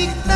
week.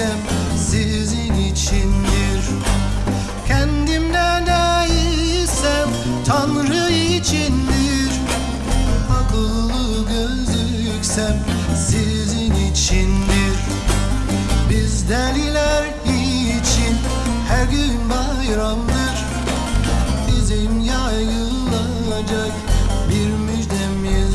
Gözüksem sizin içindir. Kendimde değilsem Tanrı içindir. Akıllı gözüksem sizin içindir. Biz deliler için her gün bayramdır. Bizim yayılacak bir müjdemiz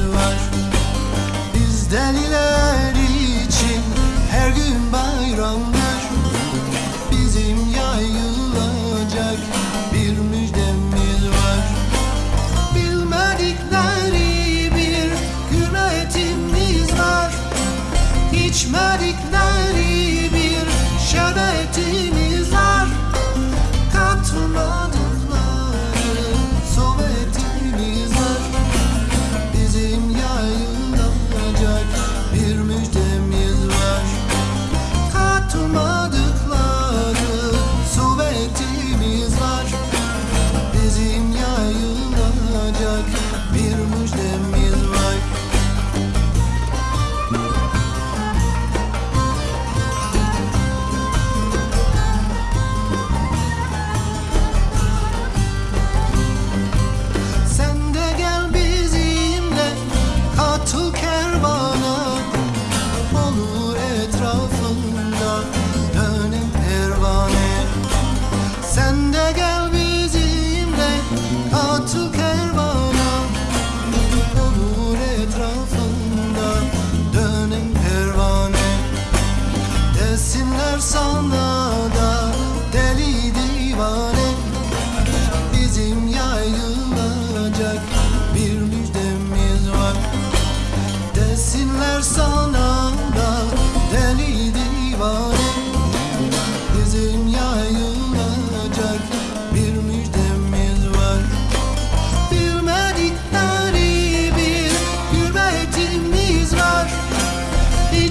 send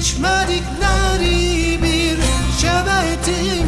İçmedikleri bir şerbeti